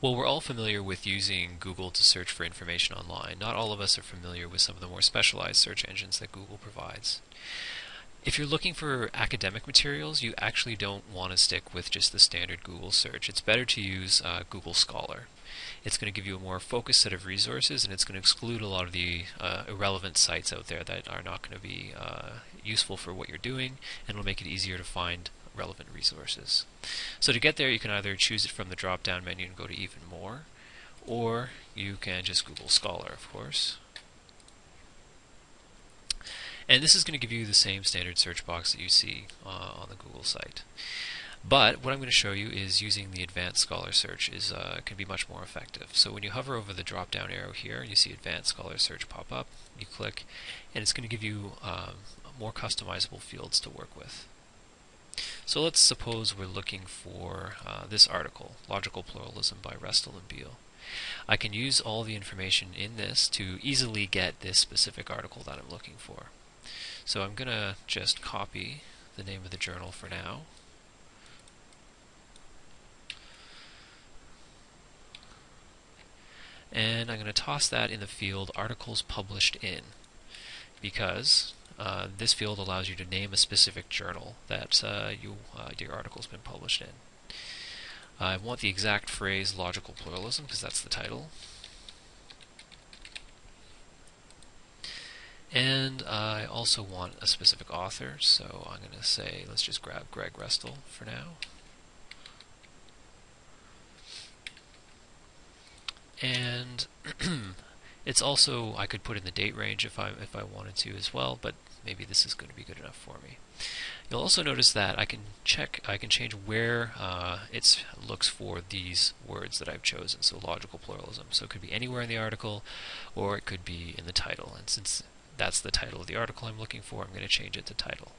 Well, we're all familiar with using Google to search for information online. Not all of us are familiar with some of the more specialized search engines that Google provides. If you're looking for academic materials, you actually don't want to stick with just the standard Google search. It's better to use uh, Google Scholar. It's going to give you a more focused set of resources and it's going to exclude a lot of the uh, irrelevant sites out there that are not going to be uh, useful for what you're doing and it'll make it easier to find relevant resources. So to get there, you can either choose it from the drop-down menu and go to Even More, or you can just Google Scholar, of course. And this is going to give you the same standard search box that you see uh, on the Google site. But what I'm going to show you is using the Advanced Scholar Search is uh, can be much more effective. So when you hover over the drop-down arrow here, you see Advanced Scholar Search pop up. You click, and it's going to give you um, more customizable fields to work with. So let's suppose we're looking for uh, this article, Logical Pluralism by Restall and Beall. I can use all the information in this to easily get this specific article that I'm looking for. So I'm going to just copy the name of the journal for now. And I'm going to toss that in the field Articles Published In because uh, this field allows you to name a specific journal that uh, you, uh, your article has been published in. I want the exact phrase logical pluralism because that's the title. And I also want a specific author, so I'm going to say, let's just grab Greg Restall for now. And it's also, I could put in the date range if I, if I wanted to as well, but maybe this is going to be good enough for me. You'll also notice that I can check, I can change where uh, it looks for these words that I've chosen, so logical pluralism. So it could be anywhere in the article, or it could be in the title. And since that's the title of the article I'm looking for, I'm going to change it to title.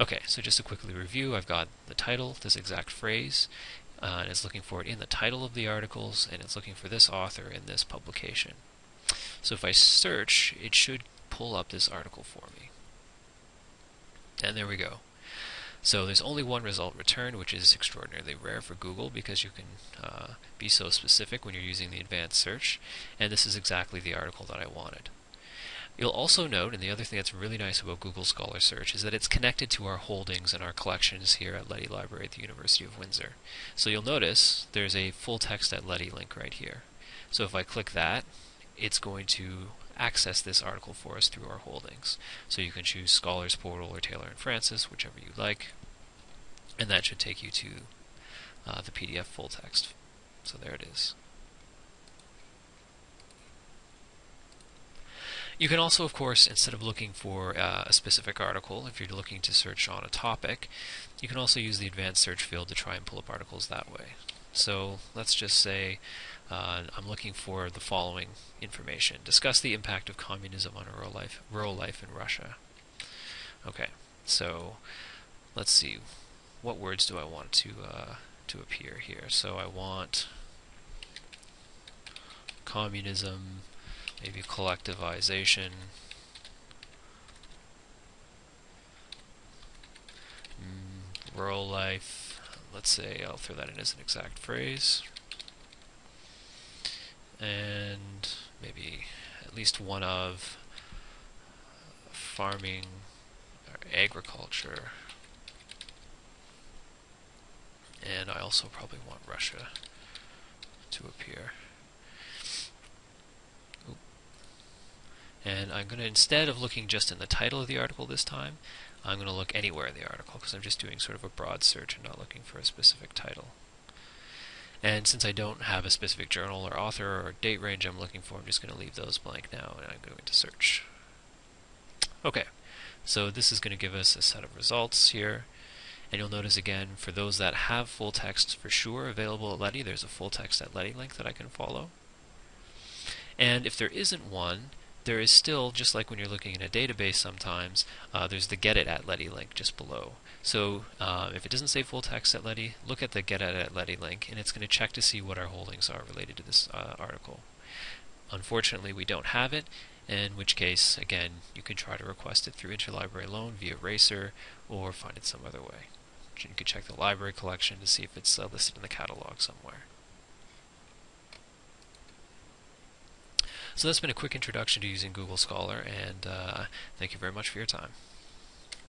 Okay, so just to quickly review, I've got the title, this exact phrase, uh, and it's looking for it in the title of the articles, and it's looking for this author in this publication. So if I search, it should pull up this article for me. And there we go. So there's only one result returned, which is extraordinarily rare for Google because you can uh, be so specific when you're using the advanced search. And this is exactly the article that I wanted. You'll also note, and the other thing that's really nice about Google Scholar Search is that it's connected to our holdings and our collections here at Leddy Library at the University of Windsor. So you'll notice there's a full text at Leddy link right here. So if I click that, it's going to access this article for us through our holdings. So you can choose Scholars Portal or Taylor and Francis, whichever you like, and that should take you to uh, the PDF full text. So there it is. You can also, of course, instead of looking for uh, a specific article, if you're looking to search on a topic, you can also use the advanced search field to try and pull up articles that way. So let's just say uh, I'm looking for the following information. Discuss the impact of communism on rural life, rural life in Russia. Okay, so let's see. What words do I want to uh, to appear here? So I want communism, maybe collectivization, mm, rural life. Let's say I'll throw that in as an exact phrase and maybe at least one of farming or agriculture. And I also probably want Russia to appear. And I'm going to, instead of looking just in the title of the article this time, I'm going to look anywhere in the article because I'm just doing sort of a broad search and not looking for a specific title. And since I don't have a specific journal or author or date range I'm looking for, I'm just going to leave those blank now and I'm going to search. Okay, so this is going to give us a set of results here. And you'll notice again, for those that have full text for sure available at Leddy, there's a full text at Leddy link that I can follow. And if there isn't one, there is still, just like when you're looking in a database sometimes, uh, there's the get it at Leddy link just below. So uh, if it doesn't say full text at Leddy, look at the get it at Leddy link, and it's going to check to see what our holdings are related to this uh, article. Unfortunately, we don't have it, in which case, again, you can try to request it through Interlibrary Loan via Racer, or find it some other way. You can check the library collection to see if it's uh, listed in the catalog somewhere. So that's been a quick introduction to using Google Scholar, and uh, thank you very much for your time.